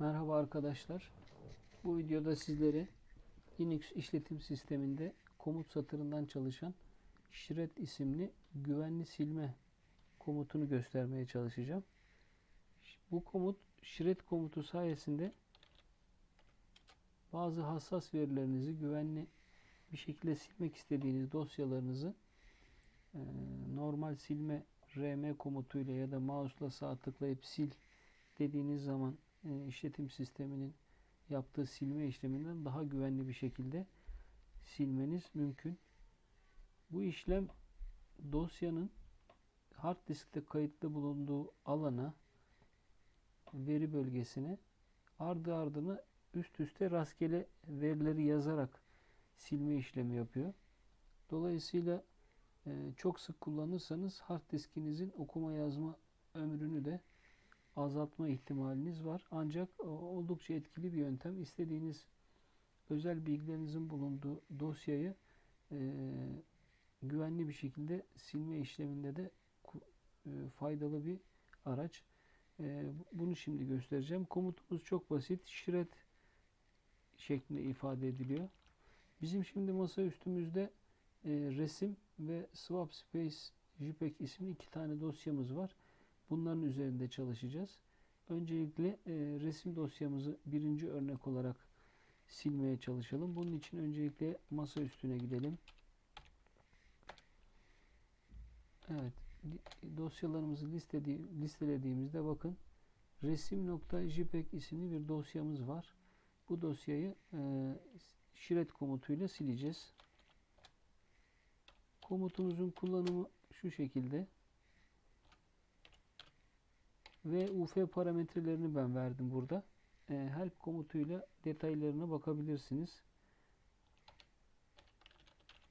Merhaba arkadaşlar. Bu videoda sizlere Linux işletim sisteminde komut satırından çalışan shred isimli güvenli silme komutunu göstermeye çalışacağım. Bu komut shred komutu sayesinde bazı hassas verilerinizi güvenli bir şekilde silmek istediğiniz dosyalarınızı normal silme rm komutuyla ya da mouse'la sağ tıklayıp sil dediğiniz zaman işletim sisteminin yaptığı silme işleminden daha güvenli bir şekilde silmeniz mümkün. Bu işlem dosyanın hard diskte kayıtlı bulunduğu alana veri bölgesine ardı ardına üst üste rastgele verileri yazarak silme işlemi yapıyor. Dolayısıyla e, çok sık kullanırsanız hard diskinizin okuma yazma ömrünü de azaltma ihtimaliniz var. Ancak oldukça etkili bir yöntem. İstediğiniz özel bilgilerinizin bulunduğu dosyayı e, güvenli bir şekilde silme işleminde de e, faydalı bir araç. E, bunu şimdi göstereceğim. Komutumuz çok basit. Shred şeklinde ifade ediliyor. Bizim şimdi masa üstümüzde e, resim ve swap space JPEG isimli iki tane dosyamız var. Bunların üzerinde çalışacağız. Öncelikle e, resim dosyamızı birinci örnek olarak silmeye çalışalım. Bunun için öncelikle masa üstüne gidelim. Evet. Dosyalarımızı listeli, listelediğimizde bakın resim.jpeg isimli bir dosyamız var. Bu dosyayı e, shred komutuyla sileceğiz. Komutumuzun kullanımı şu şekilde ve UF parametrelerini ben verdim burada. E, help komutuyla detaylarına bakabilirsiniz.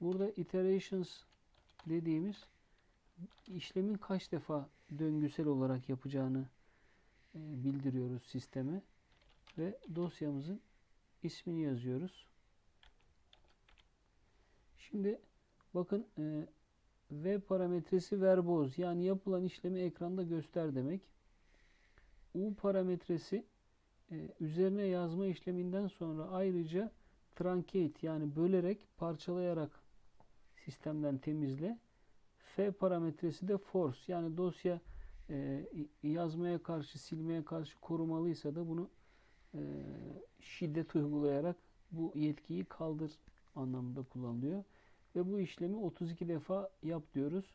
Burada iterations dediğimiz işlemin kaç defa döngüsel olarak yapacağını e, bildiriyoruz sisteme ve dosyamızın ismini yazıyoruz. Şimdi bakın e, v parametresi verboz yani yapılan işlemi ekranda göster demek. U parametresi e, üzerine yazma işleminden sonra ayrıca truncate yani bölerek parçalayarak sistemden temizle. F parametresi de force yani dosya e, yazmaya karşı silmeye karşı korumalıysa da bunu e, şiddet uygulayarak bu yetkiyi kaldır anlamında kullanılıyor. Ve bu işlemi 32 defa yap diyoruz.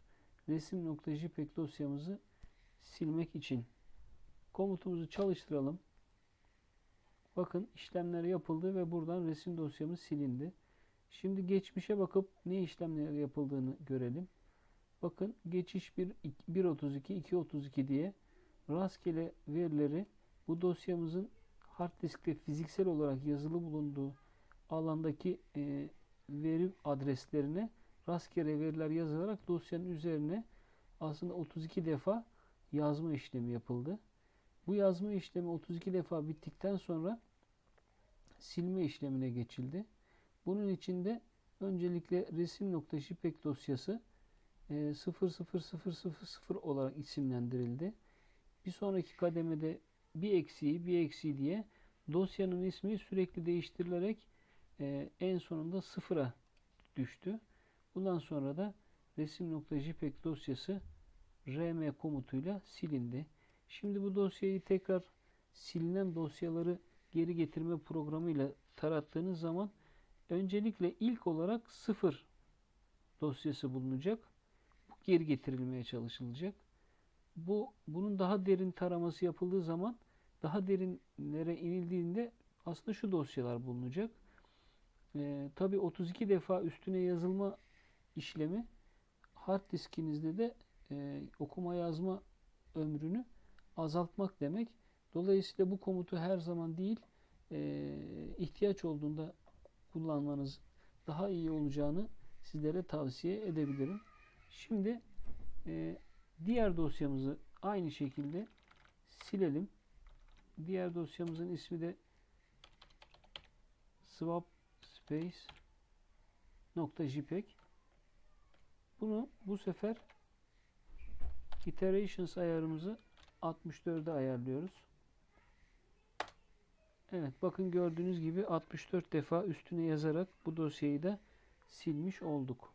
Resim.jpeg dosyamızı silmek için. Komutumuzu çalıştıralım. Bakın işlemler yapıldı ve buradan resim dosyamız silindi. Şimdi geçmişe bakıp ne işlemler yapıldığını görelim. Bakın geçiş 1 1.32 2.32 diye rastgele verileri bu dosyamızın hard diskte fiziksel olarak yazılı bulunduğu alandaki e, veri adreslerine rastgele veriler yazılarak dosyanın üzerine aslında 32 defa yazma işlemi yapıldı. Bu yazma işlemi 32 defa bittikten sonra silme işlemine geçildi. Bunun içinde öncelikle resim.jpeg dosyası 00000 e, olarak isimlendirildi. Bir sonraki kademede bir eksiği bir eksiği diye dosyanın ismi sürekli değiştirilerek e, en sonunda sıfıra düştü. Bundan sonra da resim.jpeg dosyası rm komutuyla silindi. Şimdi bu dosyayı tekrar silinen dosyaları geri getirme programıyla tarattığınız zaman öncelikle ilk olarak sıfır dosyası bulunacak. Bu geri getirilmeye çalışılacak. Bu bunun daha derin taraması yapıldığı zaman daha derinlere inildiğinde aslında şu dosyalar bulunacak. Ee, Tabi 32 defa üstüne yazılma işlemi hard diskinizde de e, okuma yazma ömrünü azaltmak demek. Dolayısıyla bu komutu her zaman değil e, ihtiyaç olduğunda kullanmanız daha iyi olacağını sizlere tavsiye edebilirim. Şimdi e, diğer dosyamızı aynı şekilde silelim. Diğer dosyamızın ismi de swap space nokta jpeg. Bunu bu sefer iterations ayarımızı 64'e ayarlıyoruz. Evet bakın gördüğünüz gibi 64 defa üstüne yazarak bu dosyayı da silmiş olduk.